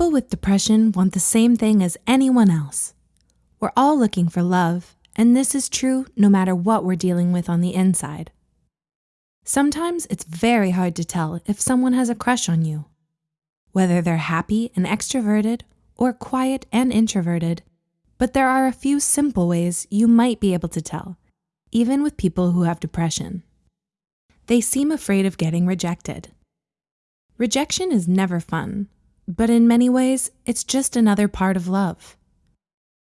People with depression want the same thing as anyone else. We're all looking for love, and this is true no matter what we're dealing with on the inside. Sometimes it's very hard to tell if someone has a crush on you. Whether they're happy and extroverted or quiet and introverted, but there are a few simple ways you might be able to tell, even with people who have depression. They seem afraid of getting rejected. Rejection is never fun, but in many ways, it's just another part of love.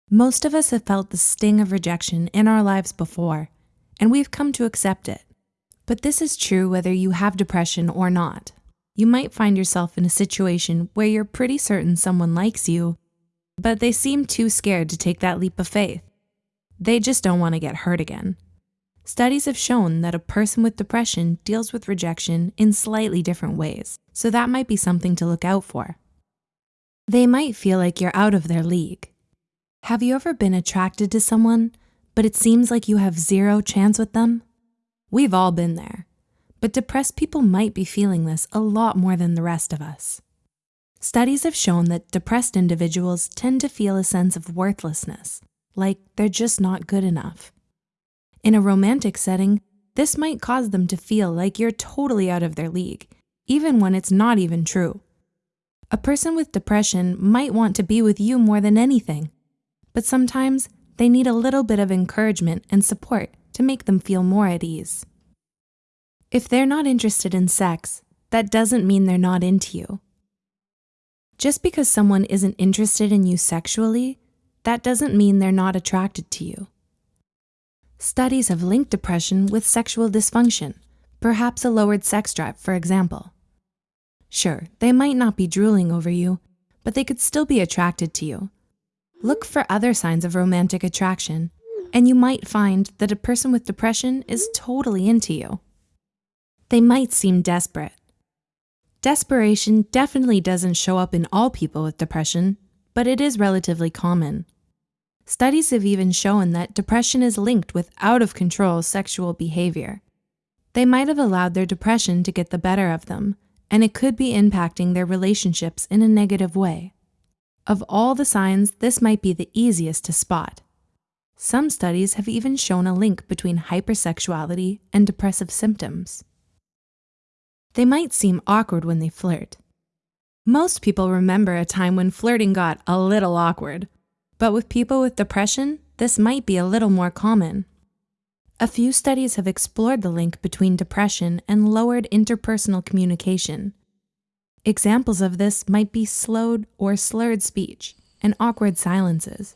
Most of us have felt the sting of rejection in our lives before, and we've come to accept it. But this is true whether you have depression or not. You might find yourself in a situation where you're pretty certain someone likes you, but they seem too scared to take that leap of faith. They just don't want to get hurt again. Studies have shown that a person with depression deals with rejection in slightly different ways, so that might be something to look out for. They might feel like you're out of their league. Have you ever been attracted to someone, but it seems like you have zero chance with them? We've all been there, but depressed people might be feeling this a lot more than the rest of us. Studies have shown that depressed individuals tend to feel a sense of worthlessness, like they're just not good enough. In a romantic setting, this might cause them to feel like you're totally out of their league, even when it's not even true. A person with depression might want to be with you more than anything, but sometimes they need a little bit of encouragement and support to make them feel more at ease. If they're not interested in sex, that doesn't mean they're not into you. Just because someone isn't interested in you sexually, that doesn't mean they're not attracted to you. Studies have linked depression with sexual dysfunction, perhaps a lowered sex drive, for example. Sure, they might not be drooling over you, but they could still be attracted to you. Look for other signs of romantic attraction, and you might find that a person with depression is totally into you. They might seem desperate. Desperation definitely doesn't show up in all people with depression, but it is relatively common. Studies have even shown that depression is linked with out of control sexual behavior. They might have allowed their depression to get the better of them, and it could be impacting their relationships in a negative way. Of all the signs, this might be the easiest to spot. Some studies have even shown a link between hypersexuality and depressive symptoms. They might seem awkward when they flirt. Most people remember a time when flirting got a little awkward, but with people with depression, this might be a little more common. A few studies have explored the link between depression and lowered interpersonal communication. Examples of this might be slowed or slurred speech and awkward silences,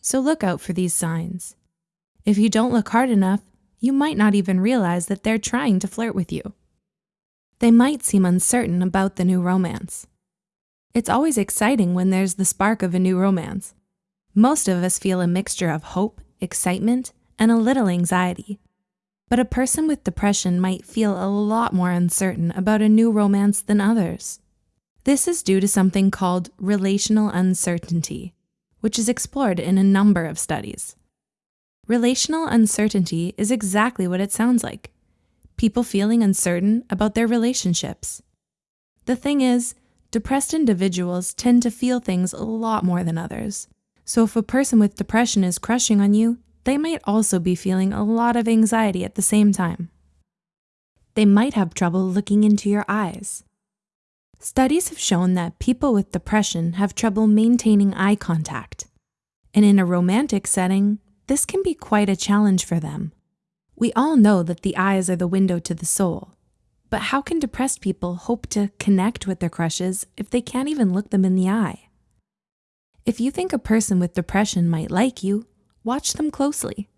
so look out for these signs. If you don't look hard enough, you might not even realize that they're trying to flirt with you. They might seem uncertain about the new romance. It's always exciting when there's the spark of a new romance. Most of us feel a mixture of hope, excitement, and a little anxiety. But a person with depression might feel a lot more uncertain about a new romance than others. This is due to something called relational uncertainty, which is explored in a number of studies. Relational uncertainty is exactly what it sounds like people feeling uncertain about their relationships. The thing is, depressed individuals tend to feel things a lot more than others. So if a person with depression is crushing on you, they might also be feeling a lot of anxiety at the same time. They might have trouble looking into your eyes. Studies have shown that people with depression have trouble maintaining eye contact. And in a romantic setting, this can be quite a challenge for them. We all know that the eyes are the window to the soul. But how can depressed people hope to connect with their crushes if they can't even look them in the eye? If you think a person with depression might like you, Watch them closely.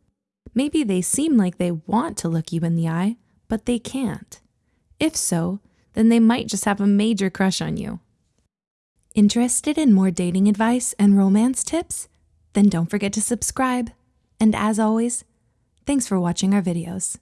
Maybe they seem like they want to look you in the eye, but they can't. If so, then they might just have a major crush on you. Interested in more dating advice and romance tips? Then don't forget to subscribe. And as always, thanks for watching our videos.